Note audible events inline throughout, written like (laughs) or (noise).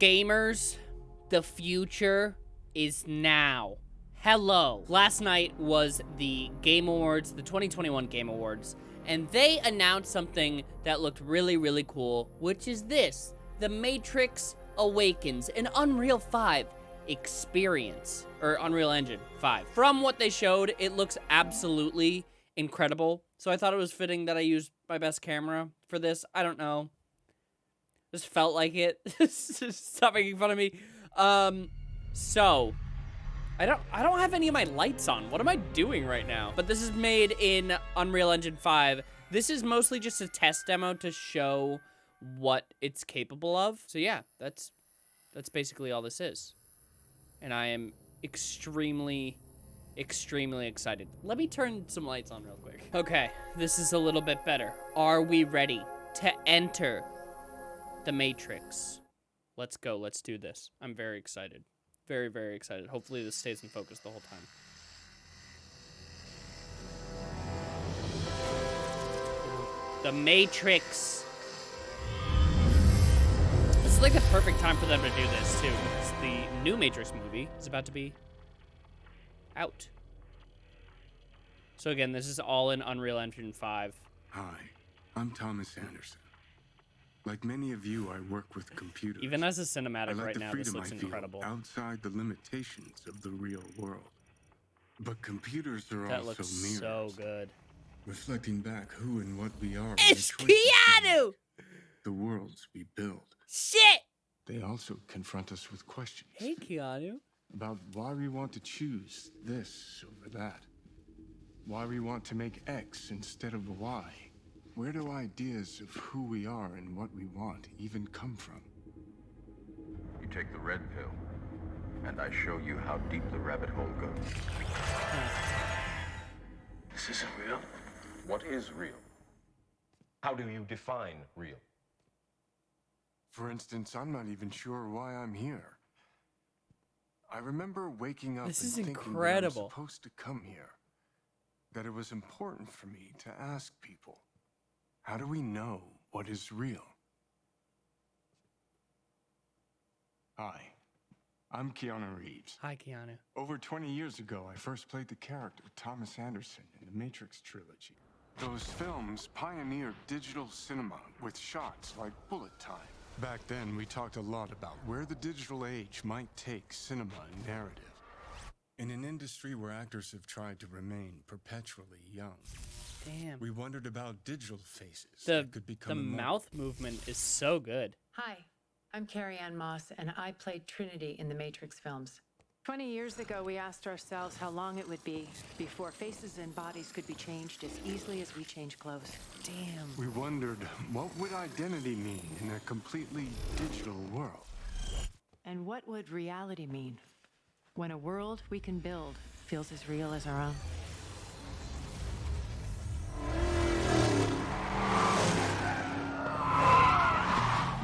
Gamers, the future is now. Hello. Last night was the Game Awards, the 2021 Game Awards, and they announced something that looked really, really cool, which is this, The Matrix Awakens, an Unreal 5 experience, or Unreal Engine 5. From what they showed, it looks absolutely incredible, so I thought it was fitting that I used my best camera for this. I don't know. Just felt like it. (laughs) Stop making fun of me. Um, so I don't I don't have any of my lights on. What am I doing right now? But this is made in Unreal Engine 5. This is mostly just a test demo to show what it's capable of. So yeah, that's that's basically all this is. And I am extremely extremely excited. Let me turn some lights on real quick. (laughs) Okay, this is a little bit better. Are we ready to enter the Matrix. Let's go. Let's do this. I'm very excited. Very, very excited. Hopefully this stays in focus the whole time. The Matrix. This is like the perfect time for them to do this, too. The new Matrix movie is about to be out. So again, this is all in Unreal Engine 5. Hi, I'm Thomas Anderson. Like many of you, I work with computers. Even as a cinematic like right now, this looks incredible. Outside the limitations of the real world. But computers are that also looks mirrors. so good. Reflecting back who and what we are. It's Keanu! The worlds we build. Shit! They also confront us with questions. Hey, Keanu. About why we want to choose this over that. Why we want to make X instead of Y. Where do ideas of who we are and what we want even come from? You take the red pill, and I show you how deep the rabbit hole goes. This isn't real. What is real? How do you define real? For instance, I'm not even sure why I'm here. I remember waking up This and is thinking incredible. that I'm supposed to come here. That it was important for me to ask people. How do we know what is real? Hi, I'm Keanu Reeves. Hi, Keanu. Over 20 years ago, I first played the character Thomas Anderson in the Matrix trilogy. Those films pioneered digital cinema with shots like bullet time. Back then, we talked a lot about where the digital age might take cinema and narrative. In an industry where actors have tried to remain perpetually young, Damn. we wondered about digital faces The, that could become immortal. mouth movement is so good. Hi, I'm Carrie-Anne Moss, and I played Trinity in the Matrix films. 20 years ago, we asked ourselves how long it would be before faces and bodies could be changed as easily as we change clothes. Damn. We wondered what would identity mean in a completely digital world. And what would reality mean when a world we can build feels as real as our own?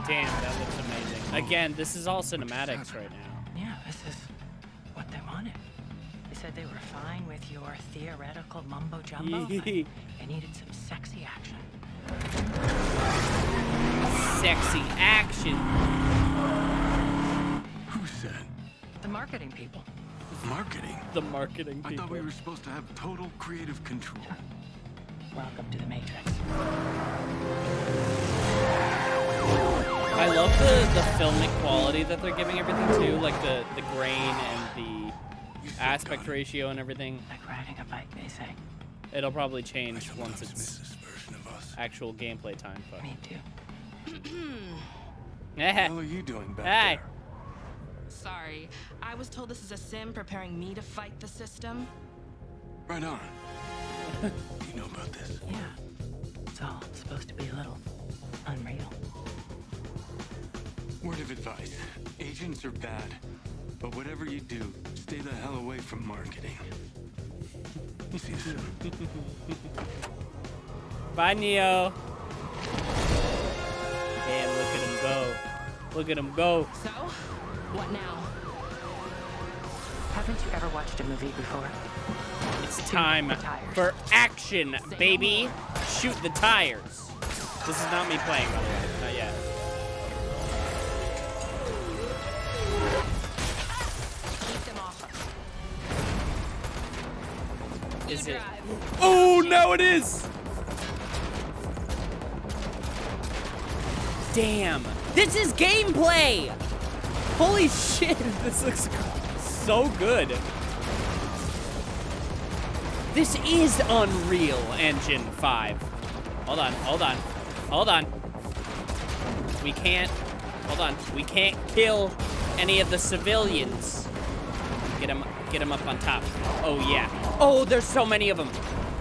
Damn, that looks amazing. Again, this is all cinematics right now. Yeah, this is what they wanted. They said they were fine with your theoretical mumbo jumbo. (laughs) but they needed some sexy action. Sexy action. Who said The marketing people. marketing? The marketing people. I thought we were supposed to have total creative control. Welcome to the Matrix. I love the, the filmic quality that they're giving everything to, like the, the grain and the aspect ratio and everything. Like riding a bike, they say. It'll probably change once it's this version of us. actual gameplay time. But Me too. What the hell are you doing back Hey. there? Sorry, I was told this is a sim preparing me to fight the system. Right on. (laughs) you know about this? Yeah. It's all supposed to be a little unreal. Word of advice. Agents are bad. But whatever you do, stay the hell away from marketing. See you soon. (laughs) Bye, Neo. Damn, look at him go. Look at him go. So, what now? Haven't you ever watched a movie before? It's time for action, baby. Shoot the tires. This is not me playing, by the way. Is it? Oh, no, it is! Damn. This is gameplay! Holy shit, (laughs) this looks so good. This is Unreal Engine 5. Hold on, hold on, hold on. We can't, hold on, we can't kill any of the civilians. Get him, get him up on top. Oh yeah. Oh, there's so many of them.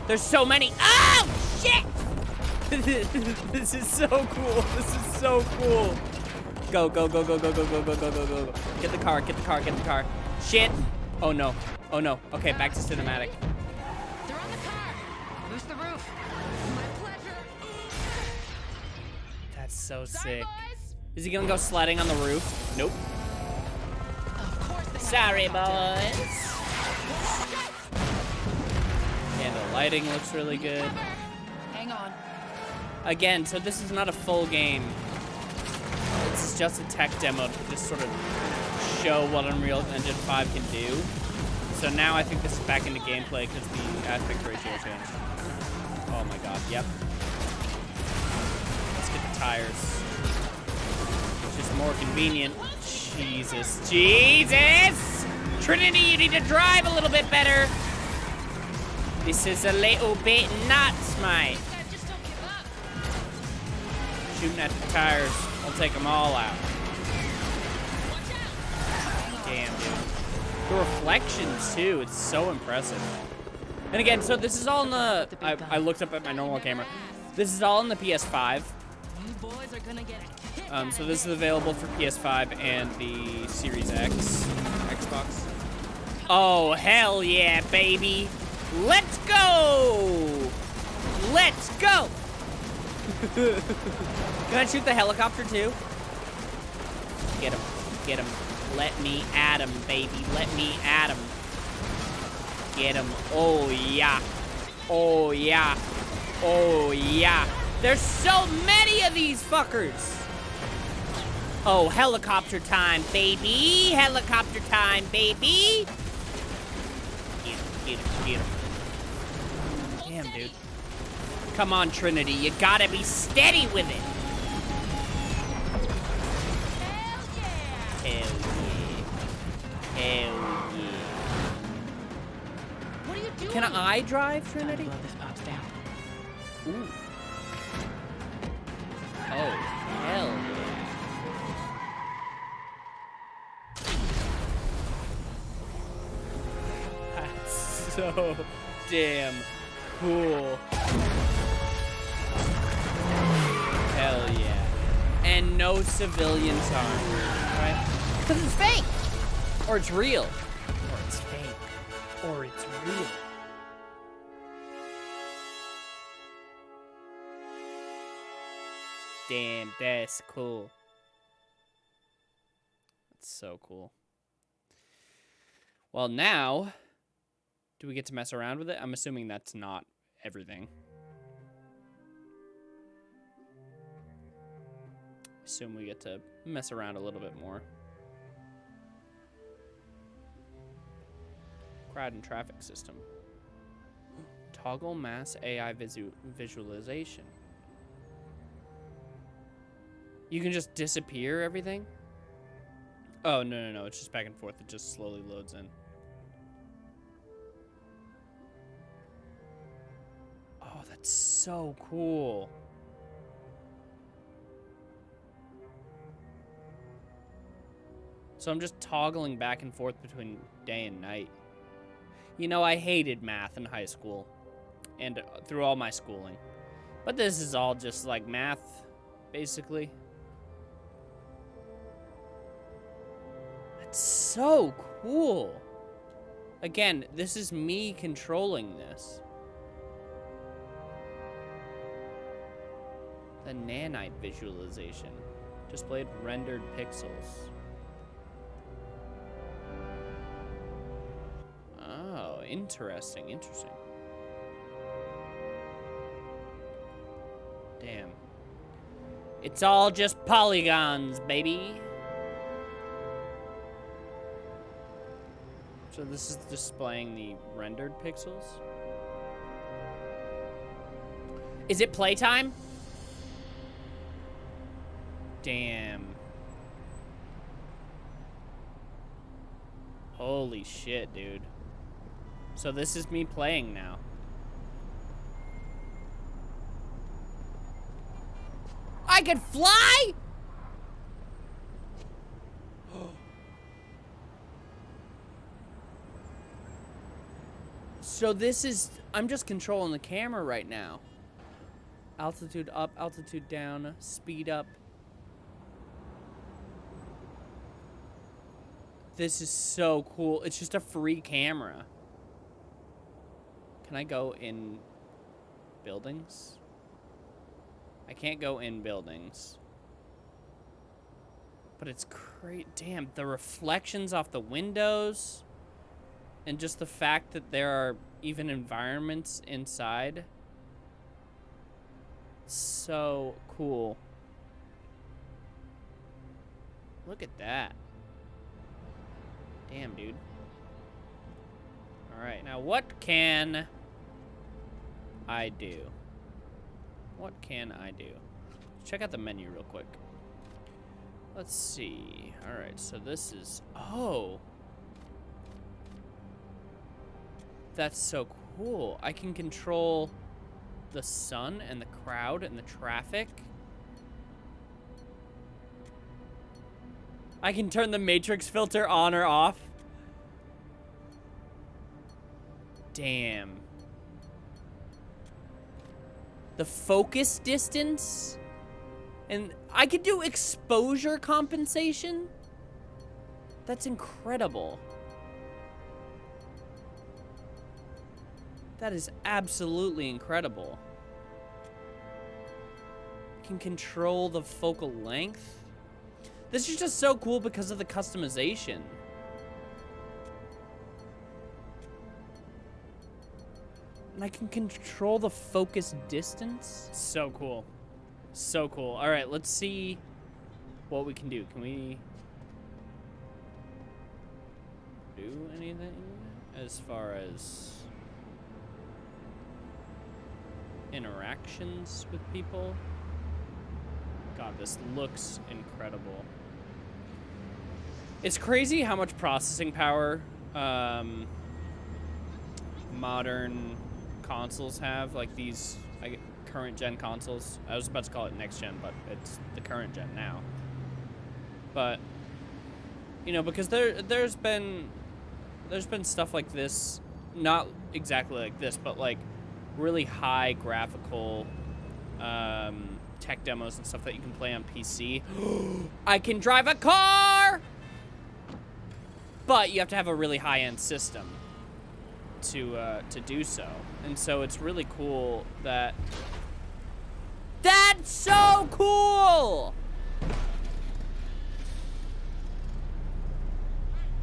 There's so many. Oh, shit! (laughs) this is so cool. This is so cool. Go, go, go, go, go, go, go, go, go, go, go, go. Get the car, get the car, get the car. Shit. Oh no. Oh no. Okay, back to cinematic. They're on the car. Boost the roof. My pleasure. That's so Sorry, sick. boys. Is he gonna go sledding on the roof? Nope. Sorry, boys. And the lighting looks really good. Hang on. Again, so this is not a full game. This is just a tech demo to just sort of show what Unreal Engine 5 can do. So now I think this is back into gameplay because the uh, aspect ratio changed. Oh my god, yep. Let's get the tires. It's just more convenient. Jesus, Jesus! Trinity, you need to drive a little bit better. This is a little bit nuts, mate. Guys, just don't give. Shooting at the tires. I'll take them all out. Damn, dude. The reflections, too. It's so impressive. And again, so this is all in the... I, I looked up at my normal camera. This is all in the PS5. You boys are gonna get Um, so this is available for PS5 and the Series X Xbox. Oh, hell yeah, baby. Let's go! Let's go! (laughs) Can I shoot the helicopter too? Get him. Get him. Let me at him, baby. Let me at him. Get him. Oh, yeah. Oh, yeah. Oh, yeah. There's so many of these fuckers. Oh, helicopter time, baby. Helicopter time, baby. Get him, get him, get him. Damn, dude. Come on, Trinity. You gotta be steady with it. Hell yeah. Hell yeah. Hell yeah. What are you doing? Can I drive, Trinity? Blow this pops down. Ooh. Oh, hell (laughs) so damn cool. Hell yeah. And no civilians harmed, right? Because it's fake. Or it's real. Or it's fake. Or it's real. Damn, that's cool. That's so cool. Well, now, do we get to mess around with it? I'm assuming that's not everything. Assume we get to mess around a little bit more. Crowd and traffic system. Toggle mass AI visu visualization. You can just disappear everything? Oh, no, no, no. It's just back and forth. It just slowly loads in. That's so cool. So I'm just toggling back and forth between day and night. You know, I hated math in high school and uh, through all my schooling. But this is all just like math, basically. That's so cool. Again, this is me controlling this. Nanite visualization. Displayed rendered pixels. Oh, interesting, interesting. Damn. It's all just polygons, baby. So this is displaying the rendered pixels? Is it playtime? Damn. Holy shit, dude. So this is me playing now. I can fly? (gasps) so this is, I'm just controlling the camera right now. Altitude up, altitude down, speed up. This is so cool. It's just a free camera. Can I go in buildings? I can't go in buildings. But it's great. Damn, the reflections off the windows. And just the fact that there are even environments inside. So cool. Look at that. Damn, dude. Alright, now what can I do? What can I do? Check out the menu real quick. Let's see. Alright, so this is... Oh! That's so cool. I can control the sun and the crowd and the traffic. I can turn the matrix filter on or off. Damn. The focus distance. And I could do exposure compensation. That's incredible. That is absolutely incredible. I Can control the focal length. This is just so cool because of the customization. And I can control the focus distance. So cool. So cool. All right, let's see what we can do. Can we do anything as far as interactions with people? God, this looks incredible. It's crazy how much processing power um, modern consoles have, like these current gen consoles. I was about to call it next gen, but it's the current gen now. But you know, because there there's been there's been stuff like this, not exactly like this, but like really high graphical um, tech demos and stuff that you can play on PC. (gasps) I can drive a car! But you have to have a really high-end system to uh, to do so. And so it's really cool that... That's so cool!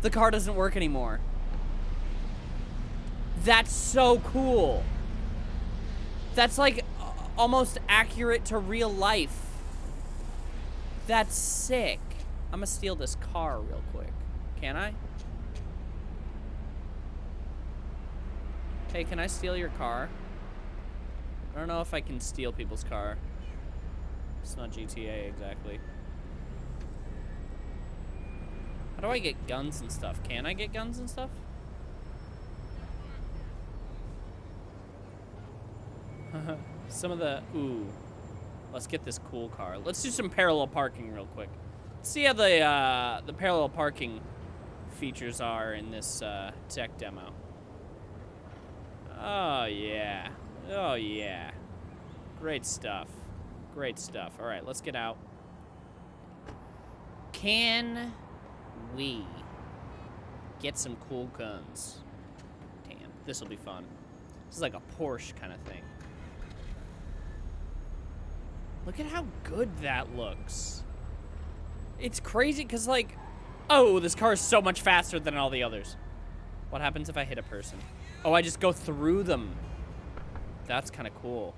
The car doesn't work anymore. That's so cool. That's like almost accurate to real life. That's sick. I'm gonna steal this car real quick. Can I? Hey, can I steal your car? I don't know if I can steal people's car. It's not GTA exactly. How do I get guns and stuff? Can I get guns and stuff? (laughs) some of the... Ooh. Let's get this cool car. Let's do some parallel parking real quick. Let's see how the, uh, the parallel parking features are in this uh, tech demo. Oh, yeah. Oh, yeah. Great stuff. Great stuff. All right, let's get out. Can we get some cool guns? Damn, this will be fun. This is like a Porsche kind of thing. Look at how good that looks. It's crazy because, like, oh, this car is so much faster than all the others. What happens if I hit a person? Oh, I just go through them. That's kind of cool.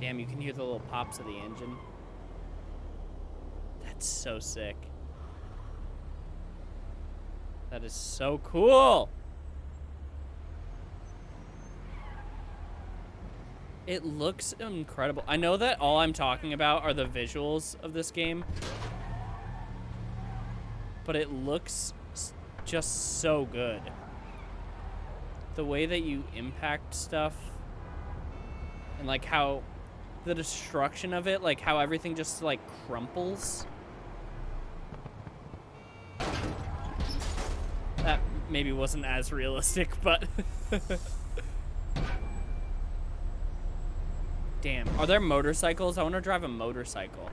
Damn, you can hear the little pops of the engine. That's so sick. That is so cool. It looks incredible. I know that all I'm talking about are the visuals of this game. But it looks just so good. The way that you impact stuff and like how the destruction of it, like how everything just like crumples. That maybe wasn't as realistic, but (laughs) Damn. Are there motorcycles? I want to drive a motorcycle.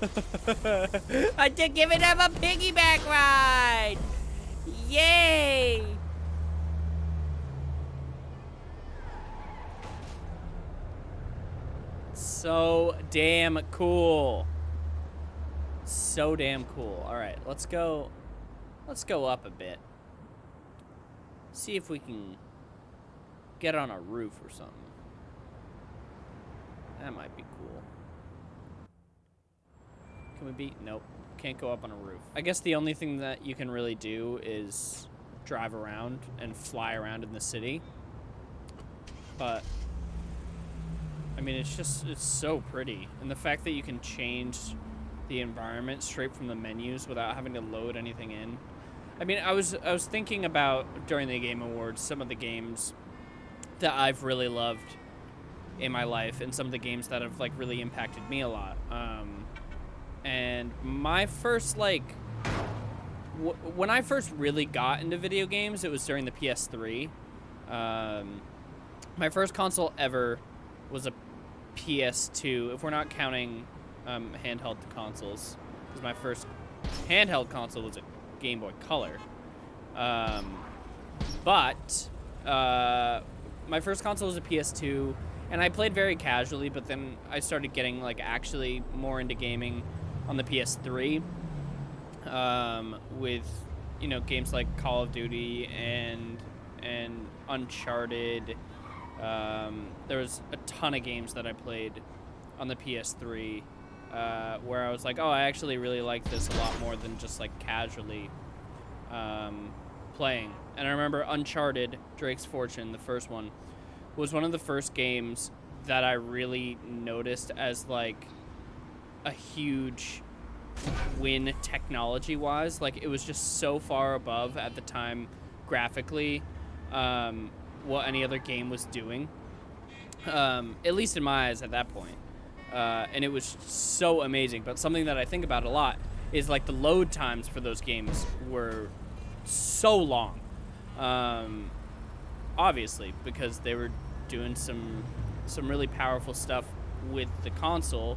(laughs) I did give it up a piggyback ride! Yay! So damn cool. So damn cool. All right, let's go. Let's go up a bit. See if we can get on a roof or something. That might be cool. Can we be? Nope. Can't go up on a roof. I guess the only thing that you can really do is drive around and fly around in the city. But, I mean, it's just, it's so pretty. And the fact that you can change the environment straight from the menus without having to load anything in. I mean, I was, I was thinking about, during the Game Awards, some of the games that I've really loved in my life and some of the games that have, like, really impacted me a lot. Um, and my first like when I first really got into video games, it was during the PS3. Um, my first console ever was a PS2, if we're not counting um, handheld consoles, because my first handheld console was a Game Boy Color. Um, but uh, my first console was a PS2, and I played very casually. But then I started getting like actually more into gaming on the PS3 um, with you know games like Call of Duty and and Uncharted. Um, there was a ton of games that I played on the PS3 uh, where I was like, oh, I actually really like this a lot more than just like casually um, playing. And I remember Uncharted, Drake's Fortune, the first one, was one of the first games that I really noticed as like a huge win technology wise. Like it was just so far above at the time graphically um, what any other game was doing. Um, at least in my eyes at that point. Uh, and it was so amazing. But something that I think about a lot is like the load times for those games were so long. Um, obviously, because they were doing some some really powerful stuff with the console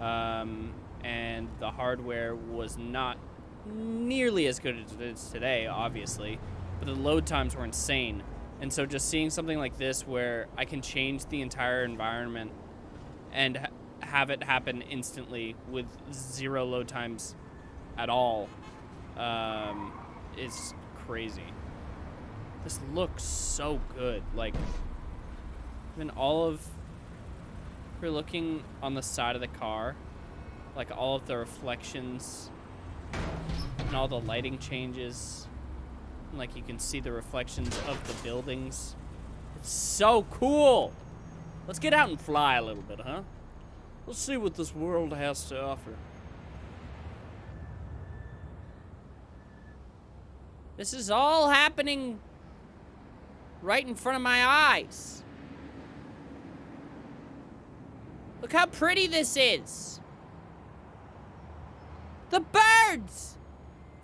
um, and the hardware was not nearly as good as it is today, obviously, but the load times were insane. And so just seeing something like this where I can change the entire environment and ha- have it happen instantly with zero load times at all um, is crazy. This looks so good. Like, even all of we're looking on the side of the car, like all of the reflections and all the lighting changes. And like you can see the reflections of the buildings. It's so cool. Let's get out and fly a little bit, huh? Let's see what this world has to offer. This is all happening right in front of my eyes. Look how pretty this is. The birds!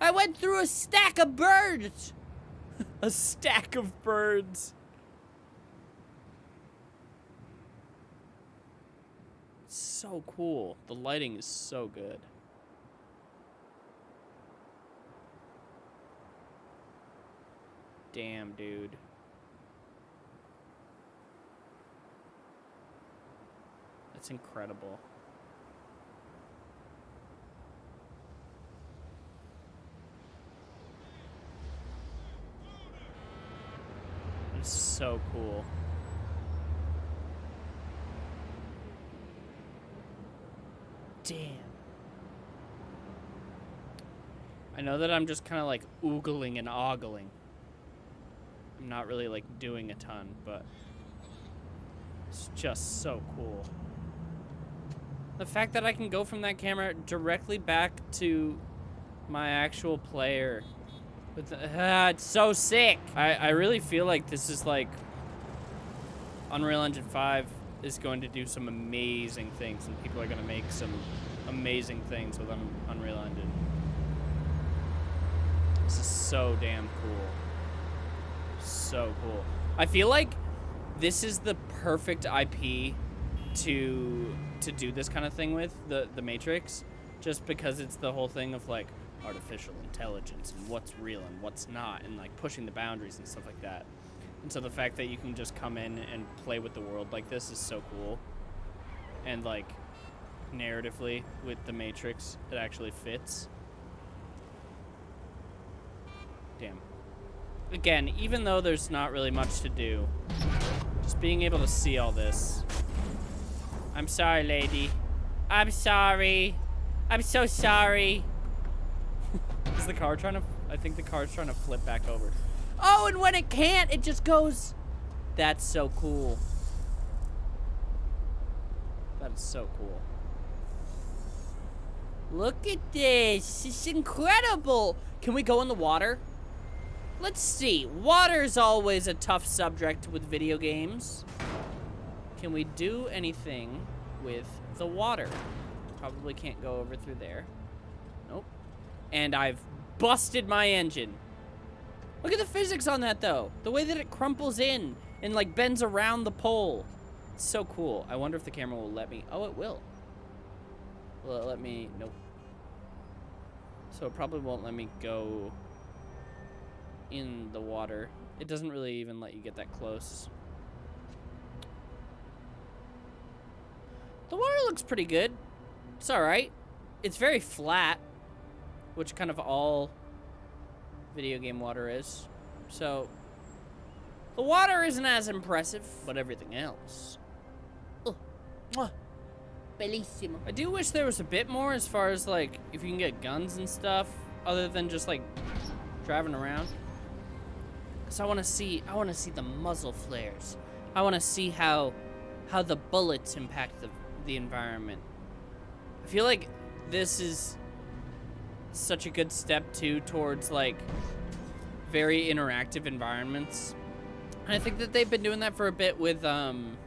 I went through a stack of birds. (laughs) a stack of birds. So cool. The lighting is so good. Damn, dude. That's incredible. It's so cool. Damn. I know that I'm just kind of like oogling and ogling. I'm not really like doing a ton, but it's just so cool. The fact that I can go from that camera directly back to my actual player. With the, (sighs) ah, it's so sick. I, I really feel like this is like Unreal Engine 5 is going to do some amazing things and people are going to make some amazing things with Un Unreal Engine. This is so damn cool. So cool. I feel like this is the perfect IP to to do this kind of thing with the the Matrix, just because it's the whole thing of like artificial intelligence and what's real and what's not, and like pushing the boundaries and stuff like that. And so the fact that you can just come in and play with the world like this is so cool. And like narratively with the Matrix, it actually fits. Damn. Again, even though there's not really much to do, just being able to see all this. I'm sorry, lady. I'm sorry. I'm so sorry. (laughs) Is the car trying to... I think the car's trying to flip back over. Oh, and when it can't, it just goes... That's so cool. That is so cool. Look at this. It's incredible. Can we go in the water? Let's see. Water's always a tough subject with video games. Can we do anything with the water? Probably can't go over through there. Nope. And I've busted my engine. Look at the physics on that, though. The way that it crumples in and, like, bends around the pole. It's so cool. I wonder if the camera will let me. Oh, it will. Will it let me? Nope. So it probably won't let me go in the water. It doesn't really even let you get that close. The water looks pretty good. It's alright. It's very flat, which kind of all video game water is. So, the water isn't as impressive, but everything else. Oh, mwah, bellissimo. I do wish there was a bit more as far as, like, if you can get guns and stuff, other than just, like, driving around. Because I want to see, I want to see the muzzle flares. I want to see how, how the bullets impact the, the environment. I feel like this is such a good step too towards like very interactive environments. And I think that they've been doing that for a bit with um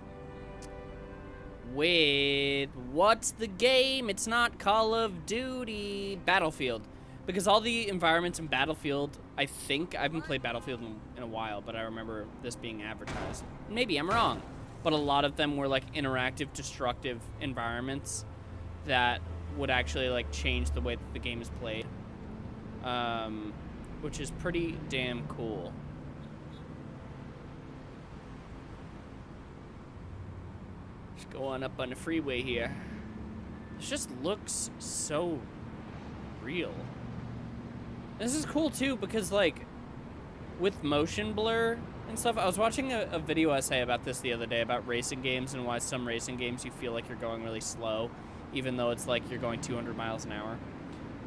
with what's the game? It's not Call of Duty, Battlefield. Because all the environments in Battlefield, I think, I haven't played Battlefield in, in a while, but I remember this being advertised. Maybe I'm wrong, but a lot of them were like interactive, destructive environments that would actually like change the way that the game is played. Um, which is pretty damn cool. Just go on up on the freeway here. This just looks so real. This is cool too because like with motion blur and stuff, I was watching a, a, video essay about this the other day about racing games and why some racing games you feel like you're going really slow, even though it's like you're going 200 miles an hour.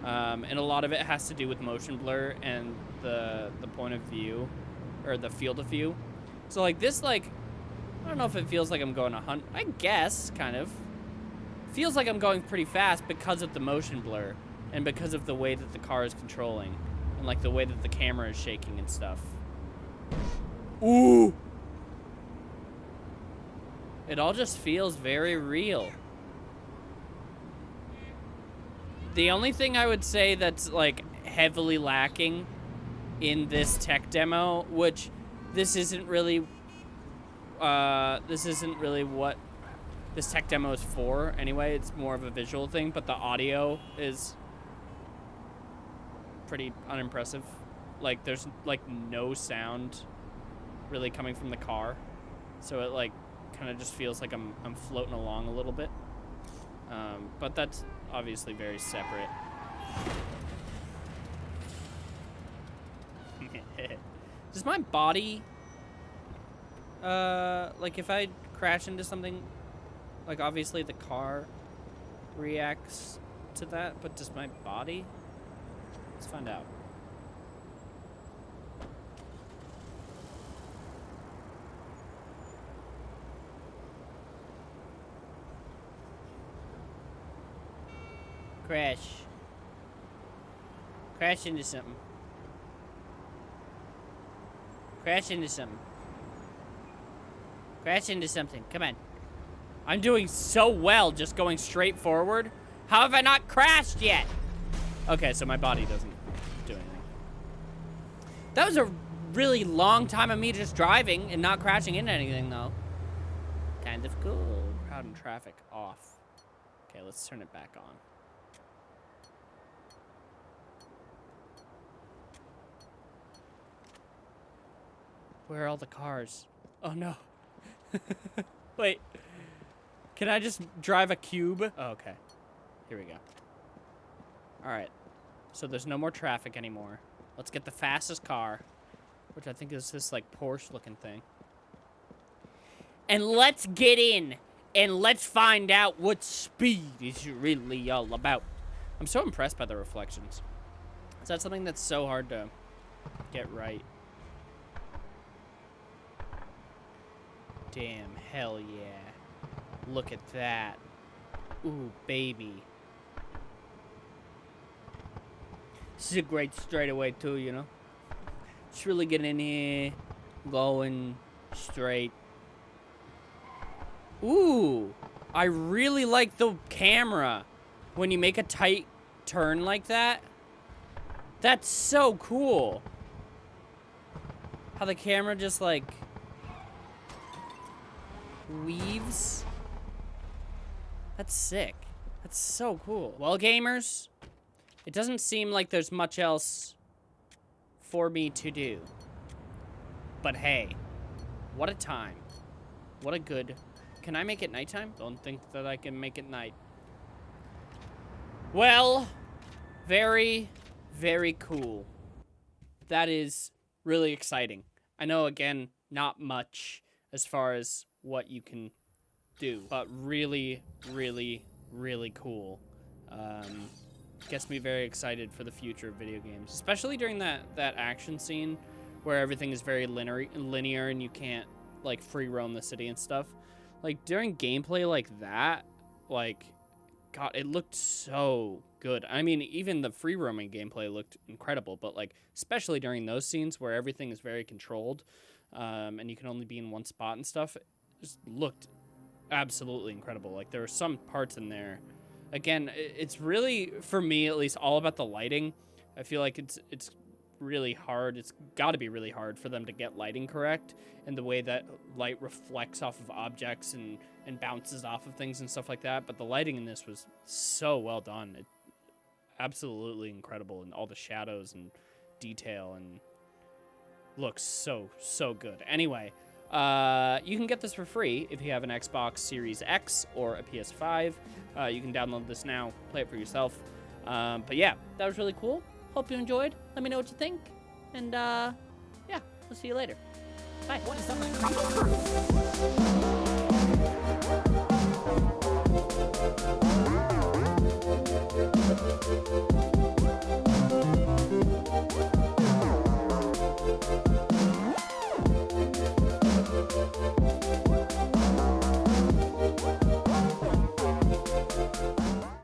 Um, and a lot of it has to do with motion blur and the the point of view or the field of view. So like this like I don't know if it feels like I'm going a hunt. I guess kind of feels like I'm going pretty fast because of the motion blur and because of the way that the car is controlling and like the way that the camera is shaking and stuff. Ooh. It all just feels very real. The only thing I would say that's like heavily lacking in this tech demo, which this isn't really uh, this isn't really what this tech demo is for anyway. It's more of a visual thing, but the audio is pretty unimpressive. Like there's like no sound really coming from the car. So it like kind of just feels like I'm, I'm floating along a little bit. Um, but that's obviously very separate. (laughs) Does my body, uh, like if I crash into something, like obviously the car reacts to that, but does my body? Let's find out. Crash. Crash into something. Crash into something. Crash into something. Come on. I'm doing so well just going straight forward. How have I not crashed yet? Okay, so my body doesn't. That was a really long time of me just driving and not crashing into anything, though. Kind of cool. Crowd and traffic off. Okay, let's turn it back on. Where are all the cars? Oh, no. (laughs) Wait. Can I just drive a cube? Oh, okay. Here we go. All right. So there's no more traffic anymore. Let's get the fastest car, which I think is this, like, Porsche-looking thing. And let's get in, and let's find out what speed is really all about. I'm so impressed by the reflections. Is that something that's so hard to get right? Damn, hell yeah. Look at that. Ooh, baby. This is a great straightaway too, you know? Just really getting in here, going straight. Ooh, I really like the camera when you make a tight turn like that. That's so cool. How the camera just like weaves. That's sick. That's so cool. Well, gamers, it doesn't seem like there's much else for me to do. But hey, what a time. What a good... Can I make it nighttime? Don't think that I can make it night. Well, very, very cool. That is really exciting. I know, again, not much as far as what you can do, but really, really, really cool. Um, gets me very excited for the future of video games, especially during that that action scene where everything is very linear, linear and you can't like free roam the city and stuff. Like during gameplay like that, like God, it looked so good. I mean, even the free roaming gameplay looked incredible, but like especially during those scenes where everything is very controlled, um, and you can only be in one spot and stuff, just looked absolutely incredible. Like there were some parts in there. Again, it's really for me at least all about the lighting. I feel like it's it's really hard. It's got to be really hard for them to get lighting correct and the way that light reflects off of objects and and bounces off of things and stuff like that. But the lighting in this was so well done. It absolutely incredible and all the shadows and detail and looks so so good. Anyway, uh, you can get this for free if you have an Xbox Series X or a PS5. Uh, you can download this now, play it for yourself. Um, but yeah, that was really cool. Hope you enjoyed. Let me know what you think. And uh, yeah, we'll see you later. Bye.